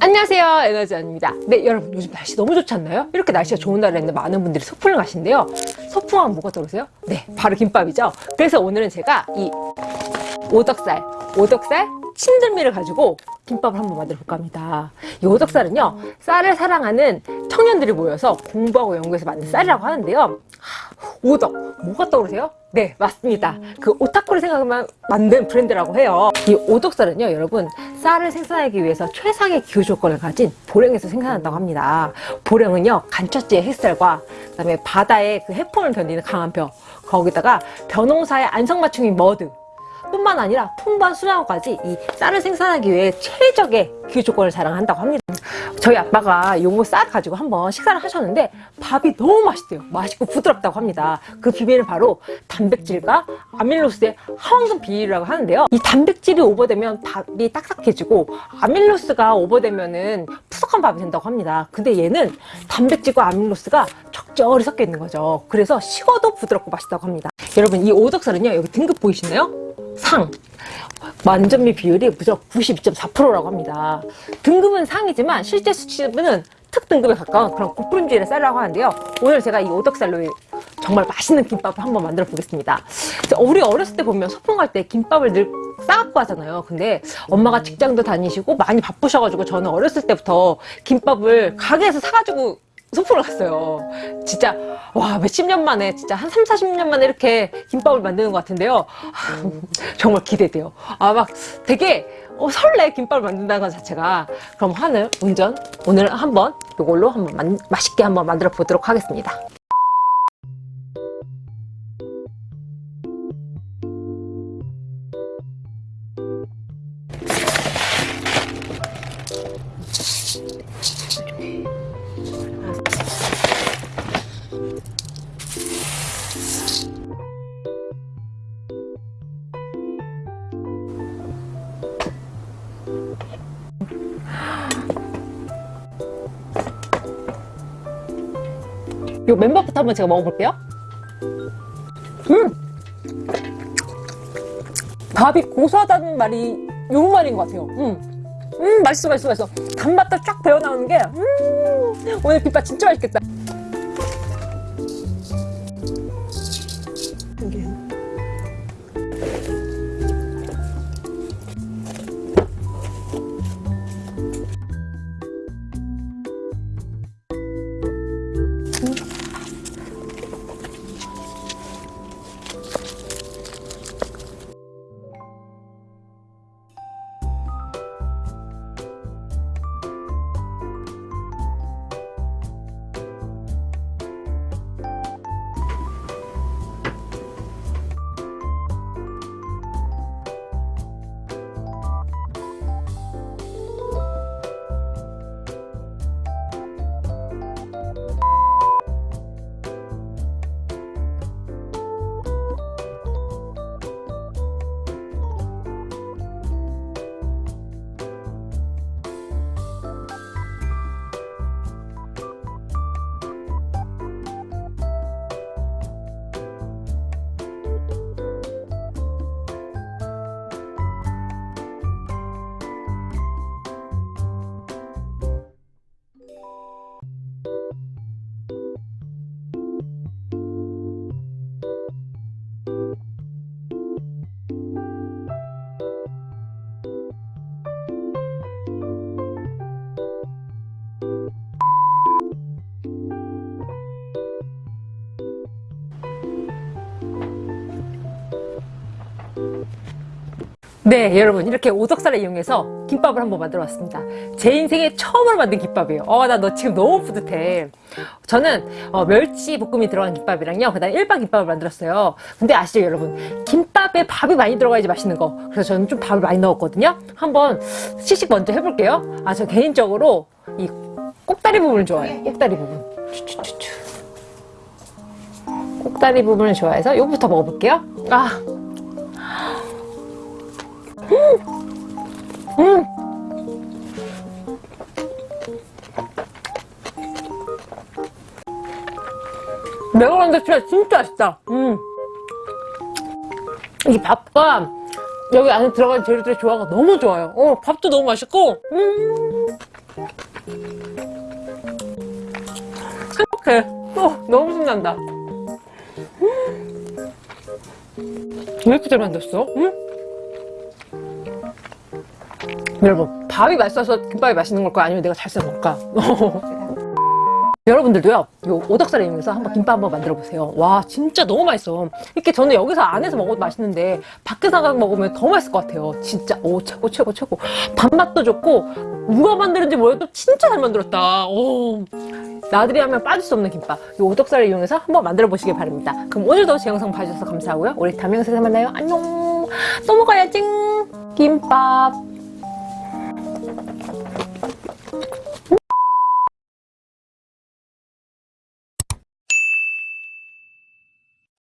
안녕하세요 에너지원입니다 네 여러분 요즘 날씨 너무 좋지 않나요? 이렇게 날씨가 좋은 날에는 많은 분들이 소풍을 가신대요 소풍하면 뭐가 떠오르세요? 네 바로 김밥이죠 그래서 오늘은 제가 이 오덕살 오덕살 친들미를 가지고 김밥을 한번 만들어 볼까 합니다. 이 오덕살은요 쌀을 사랑하는 청년들이 모여서 공부하고 연구해서 만든 쌀이라고 하는데요. 오덕 뭐가 떠오르세요? 네 맞습니다. 그 오타쿠를 생각하면 만든 브랜드라고 해요. 이 오덕쌀은요 여러분 쌀을 생산하기 위해서 최상의 기후 조건을 가진 보령에서 생산한다고 합니다. 보령은요 간척지의 햇살과 그 다음에 바다의 그 해풍을 견디는 강한 벼 거기다가 벼농사의 안성맞춤인 머드 뿐만 아니라 풍부한 수량까지 이 쌀을 생산하기 위해 최적의 기후 조건을 자랑한다고 합니다. 저희 아빠가 요거 쌀 가지고 한번 식사를 하셨는데 밥이 너무 맛있대요. 맛있고 부드럽다고 합니다. 그 비밀은 바로 단백질과 아밀로스의 하원금 비율이라고 하는데요. 이 단백질이 오버되면 밥이 딱딱해지고 아밀로스가 오버되면은 푸석한 밥이 된다고 합니다. 근데 얘는 단백질과 아밀로스가 적절히 섞여 있는 거죠. 그래서 식어도 부드럽고 맛있다고 합니다. 여러분 이 오덕살은요 여기 등급 보이시나요? 상. 만점미 비율이 무려 92.4%라고 합니다. 등급은 상이지만 실제 수치는 특등급에 가까운 그런 고품질의 쌀이라고 하는데요. 오늘 제가 이 오덕살로 정말 맛있는 김밥을 한번 만들어 보겠습니다. 우리 어렸을 때 보면 소풍 갈 때 김밥을 늘 싸갖고 하잖아요. 근데 엄마가 직장도 다니시고 많이 바쁘셔가지고 저는 어렸을 때부터 김밥을 가게에서 사가지고 소풍을 갔어요. 진짜 와 몇십 년 만에 진짜 한 3, 40년 만에 이렇게 김밥을 만드는 것 같은데요. 정말 기대돼요. 아 막 되게 어, 설레 김밥을 만든다는 것 자체가. 그럼 하늘 운전 오늘 한번 이걸로 한번 만, 맛있게 한번 만들어 보도록 하겠습니다 이 맨밥부터 한번 제가 먹어볼게요. 음! 밥이 고소하다는 말이 요 말인 것 같아요. 음, 음 맛있어 맛있어 맛있어. 단맛도 쫙 배어나오는 게 음, 오늘 김밥 진짜 맛있겠다 네 여러분 이렇게 오덕살을 이용해서 김밥을 한번 만들어 봤습니다. 제 인생에 처음으로 만든 김밥이에요. 어 나 너 지금 너무 뿌듯해. 저는 어, 멸치 볶음이 들어간 김밥이랑요 그 다음에 일반 김밥을 만들었어요. 근데 아시죠 여러분? 김밥에 밥이 많이 들어가야지 맛있는 거. 그래서 저는 좀 밥을 많이 넣었거든요. 한번 시식 먼저 해볼게요. 아 저 개인적으로 이 꼭다리 부분을 좋아해요. 꼭다리 부분. 꼭다리 부분을 좋아해서 이거부터 먹어볼게요. 아 매콤한데 진짜 진짜 맛있다. 음. 이 밥과 여기 안에 들어간 재료들의 조화가 너무 좋아요. 어, 밥도 너무 맛있고, 음. 행복해. 어, 너무 신난다. 음. 왜 이렇게 잘 만들었어? 응? 여러분, 밥이 맛있어서 김밥이 맛있는 걸까? 아니면 내가 잘쓴 걸까? 여러분들도요, 요 오덕살을 이용해서 한번 김밥 한번 만들어 보세요. 와, 진짜 너무 맛있어. 이렇게 저는 여기서 안에서 먹어도 맛있는데, 밖에서 먹으면 더 맛있을 것 같아요. 진짜, 오, 최고, 최고, 최고. 밥맛도 좋고, 누가 만드는지 몰라도 진짜 잘 만들었다. 오. 나들이 하면 빠질 수 없는 김밥. 이 오덕살을 이용해서 한번 만들어 보시길 바랍니다. 그럼 오늘도 제 영상 봐주셔서 감사하고요. 우리 다음 영상에서 만나요. 안녕. 또 먹어야지. 김밥.